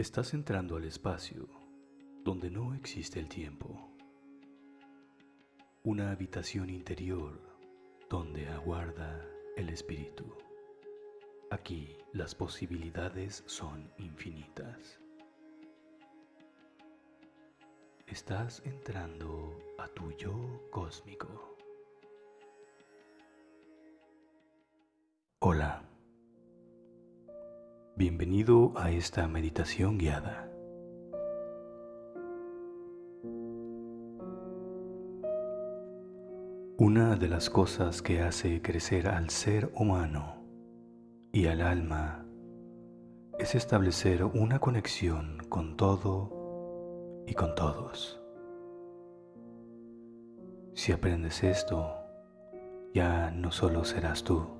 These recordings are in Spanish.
Estás entrando al espacio donde no existe el tiempo. Una habitación interior donde aguarda el espíritu. Aquí las posibilidades son infinitas. Estás entrando a tu yo cósmico. Bienvenido a esta meditación guiada. Una de las cosas que hace crecer al ser humano y al alma es establecer una conexión con todo y con todos. Si aprendes esto, ya no solo serás tú,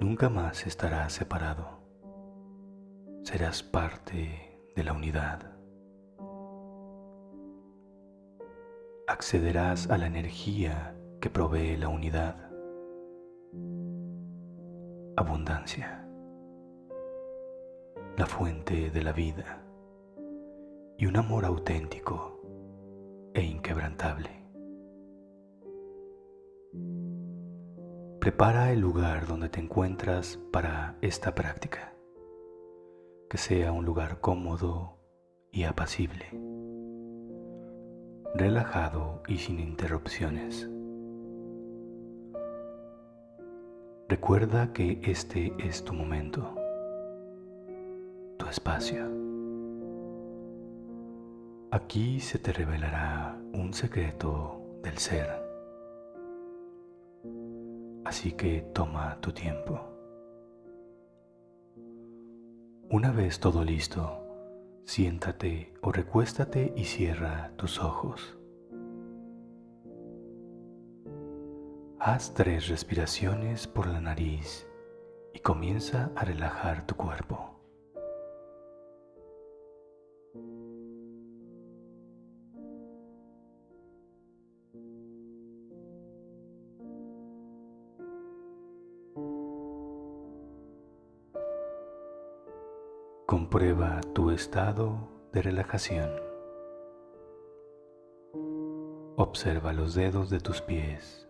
Nunca más estarás separado. Serás parte de la unidad. Accederás a la energía que provee la unidad. Abundancia. La fuente de la vida. Y un amor auténtico e inquebrantable. Prepara el lugar donde te encuentras para esta práctica, que sea un lugar cómodo y apacible, relajado y sin interrupciones. Recuerda que este es tu momento, tu espacio. Aquí se te revelará un secreto del ser Así que toma tu tiempo. Una vez todo listo, siéntate o recuéstate y cierra tus ojos. Haz tres respiraciones por la nariz y comienza a relajar tu cuerpo. Comprueba tu estado de relajación. Observa los dedos de tus pies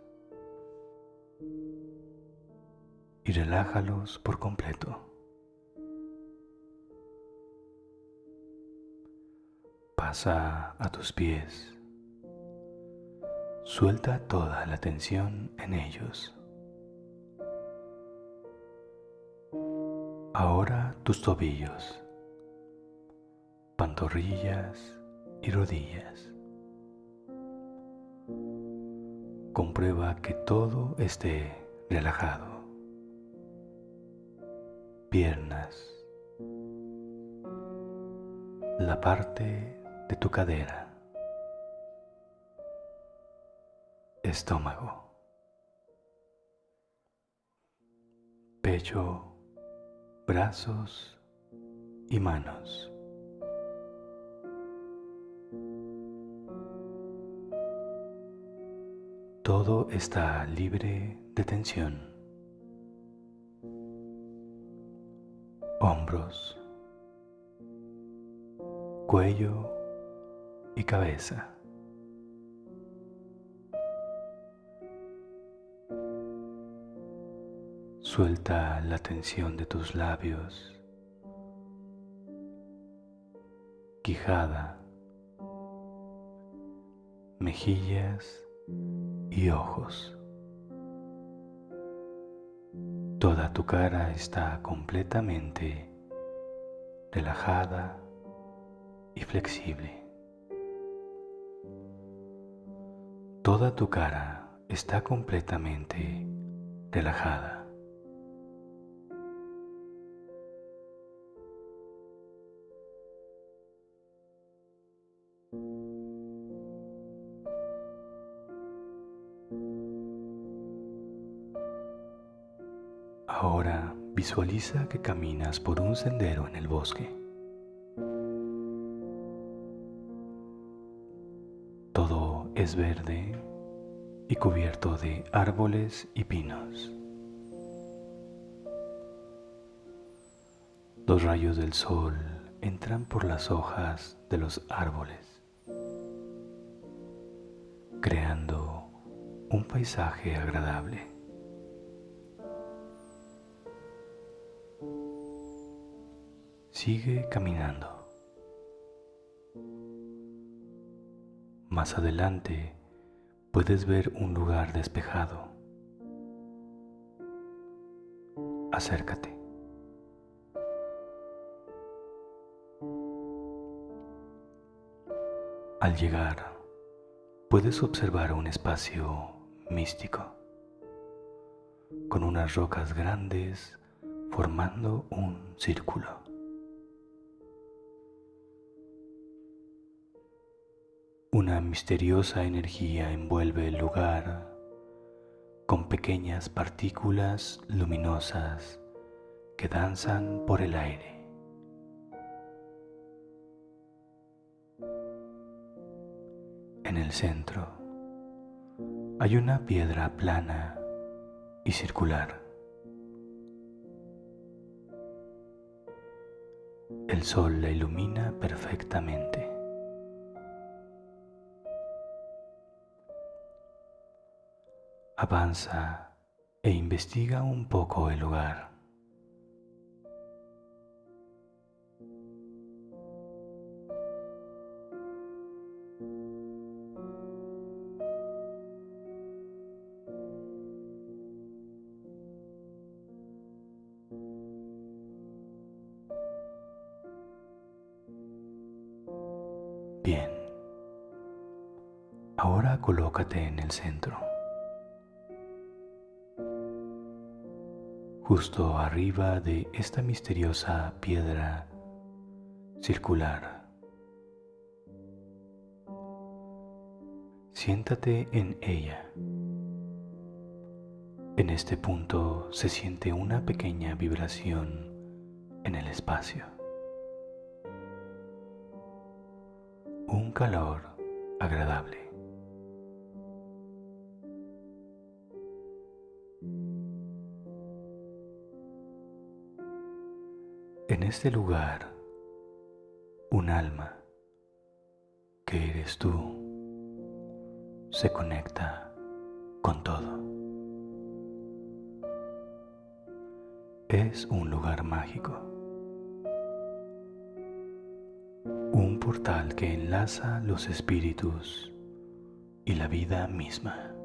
y relájalos por completo. Pasa a tus pies. Suelta toda la tensión en ellos. Ahora tus tobillos, pantorrillas y rodillas. Comprueba que todo esté relajado. Piernas, la parte de tu cadera, estómago, pecho brazos y manos. Todo está libre de tensión. Hombros, cuello y cabeza. Suelta la tensión de tus labios, quijada, mejillas y ojos. Toda tu cara está completamente relajada y flexible. Toda tu cara está completamente relajada. Visualiza que caminas por un sendero en el bosque. Todo es verde y cubierto de árboles y pinos. Los rayos del sol entran por las hojas de los árboles, creando un paisaje agradable. Sigue caminando. Más adelante puedes ver un lugar despejado. Acércate. Al llegar, puedes observar un espacio místico, con unas rocas grandes formando un círculo. Una misteriosa energía envuelve el lugar con pequeñas partículas luminosas que danzan por el aire. En el centro hay una piedra plana y circular. El sol la ilumina perfectamente. Avanza e investiga un poco el lugar. Bien. Ahora colócate en el centro. Justo arriba de esta misteriosa piedra circular. Siéntate en ella. En este punto se siente una pequeña vibración en el espacio. un calor agradable. En este lugar, un alma, que eres tú, se conecta con todo. Es un lugar mágico. un portal que enlaza los espíritus y la vida misma.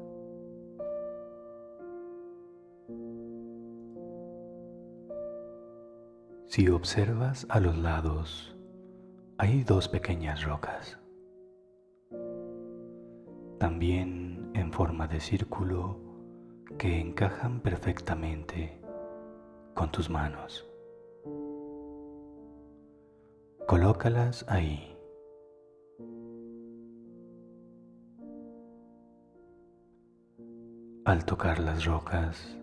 Si observas a los lados, hay dos pequeñas rocas, también en forma de círculo que encajan perfectamente con tus manos. Colócalas ahí. Al tocar las rocas,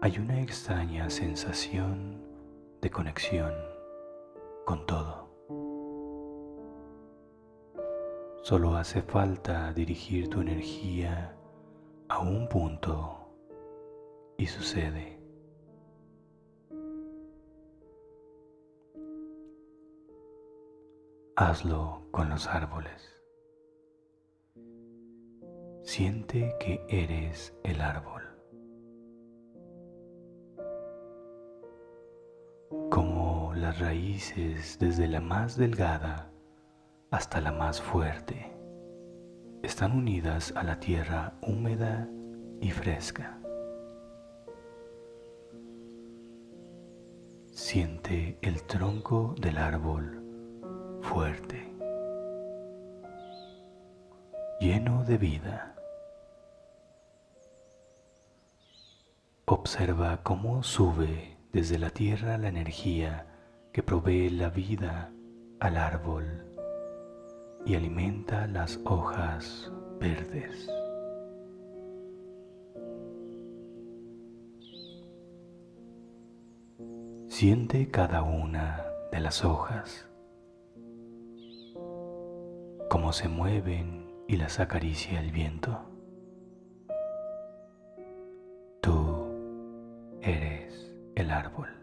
hay una extraña sensación de conexión con todo. Solo hace falta dirigir tu energía a un punto y sucede. Hazlo con los árboles. Siente que eres el árbol. Las raíces desde la más delgada hasta la más fuerte están unidas a la tierra húmeda y fresca. Siente el tronco del árbol fuerte, lleno de vida. Observa cómo sube desde la tierra la energía que provee la vida al árbol y alimenta las hojas verdes. Siente cada una de las hojas cómo se mueven y las acaricia el viento. Tú eres el árbol.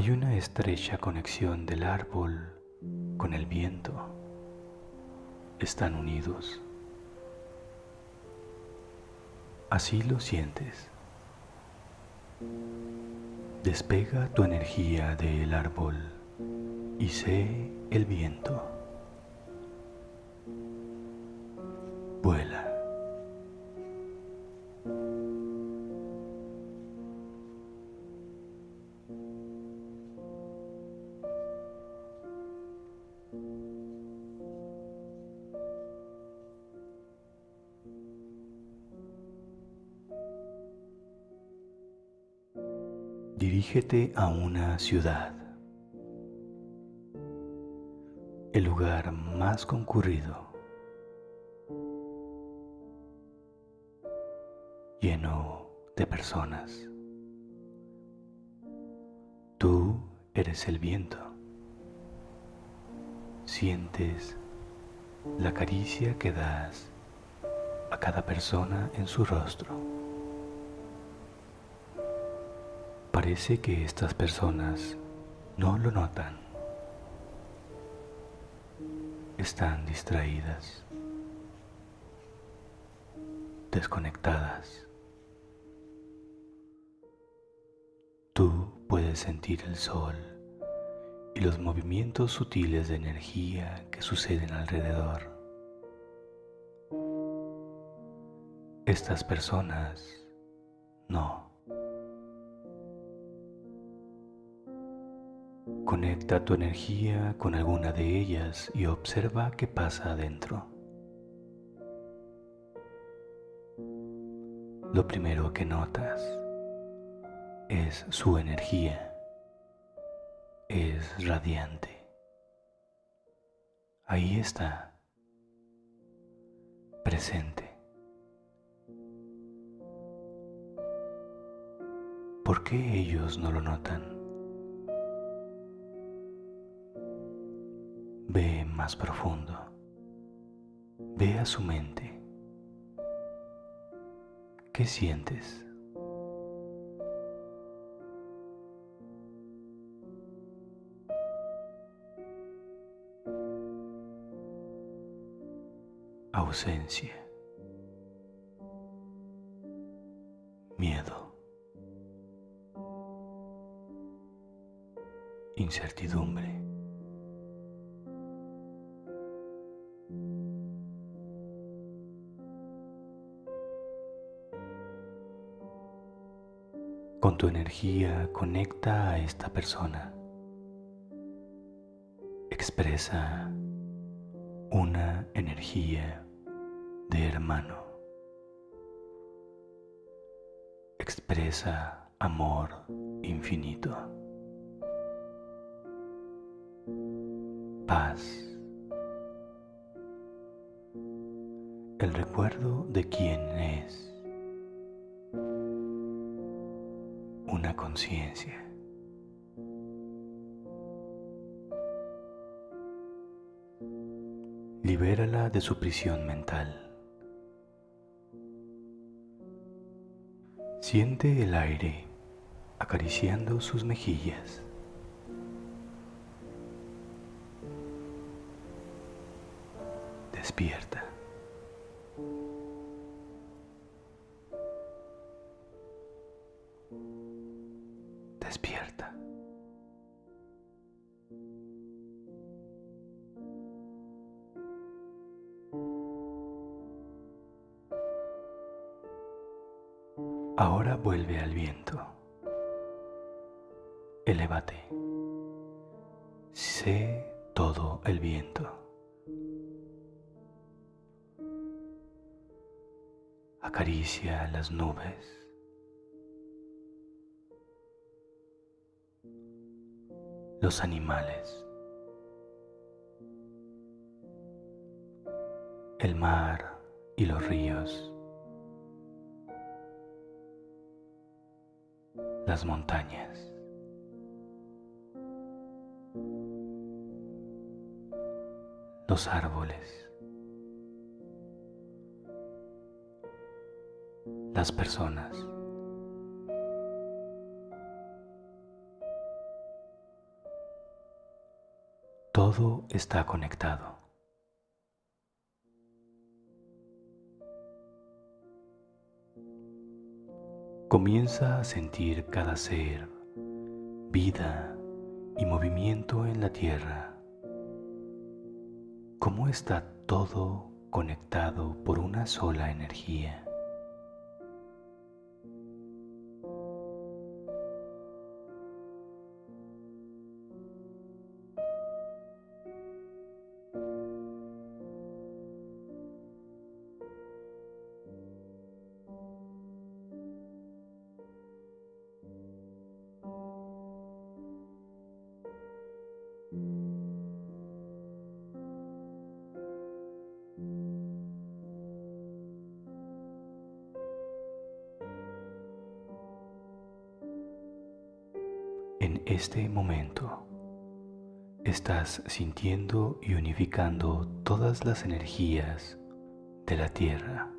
Hay una estrecha conexión del árbol con el viento. Están unidos. Así lo sientes. Despega tu energía del árbol y sé el viento. Vuela. Dirígete a una ciudad, el lugar más concurrido, lleno de personas. Tú eres el viento. Sientes la caricia que das a cada persona en su rostro. Parece que estas personas no lo notan. Están distraídas, desconectadas. Tú puedes sentir el sol y los movimientos sutiles de energía que suceden alrededor. Estas personas no. Conecta tu energía con alguna de ellas y observa qué pasa adentro. Lo primero que notas es su energía. Es radiante. Ahí está, presente. ¿Por qué ellos no lo notan? Más profundo. Ve a su mente. ¿Qué sientes? Ausencia. Miedo. Incertidumbre. Tu energía conecta a esta persona. Expresa una energía de hermano. Expresa amor infinito. Paz. El recuerdo de quién es. Una conciencia. Libérala de su prisión mental. Siente el aire acariciando sus mejillas. Despierta. Vuelve al viento. Elévate. Sé todo el viento. Acaricia las nubes. los animales, el mar y los ríos, las montañas. Los árboles. Las personas. Todo está conectado. Comienza a sentir cada ser, vida y movimiento en la tierra. Cómo está todo conectado por una sola energía. En este momento estás sintiendo y unificando todas las energías de la Tierra.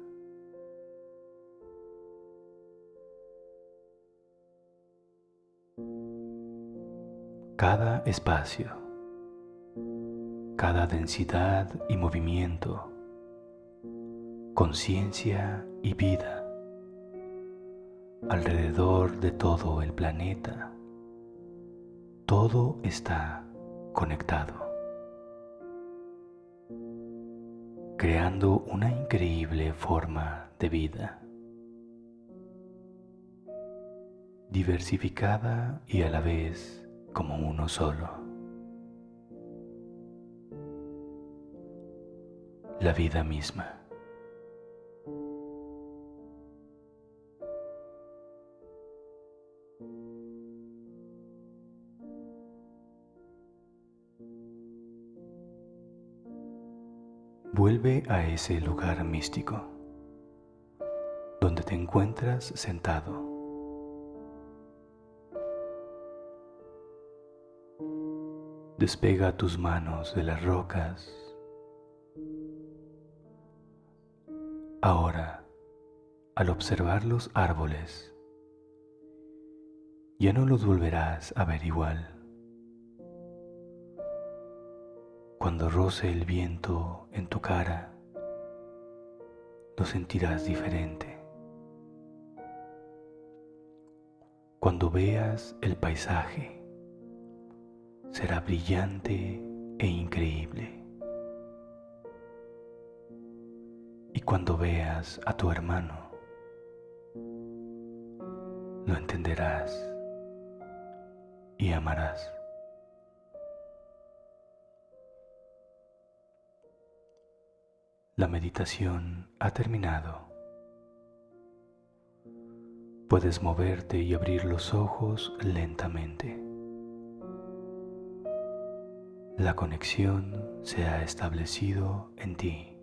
Cada espacio, cada densidad y movimiento, conciencia y vida alrededor de todo el planeta todo está conectado, creando una increíble forma de vida, diversificada y a la vez como uno solo. La vida misma. Vuelve a ese lugar místico donde te encuentras sentado. Despega tus manos de las rocas. Ahora, al observar los árboles, ya no los volverás a ver igual. Cuando roce el viento en tu cara, lo sentirás diferente. Cuando veas el paisaje, será brillante e increíble. Y cuando veas a tu hermano, lo entenderás y amarás. La meditación ha terminado. Puedes moverte y abrir los ojos lentamente. La conexión se ha establecido en ti.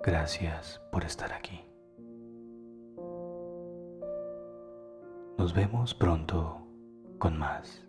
Gracias por estar aquí. Nos vemos pronto con más.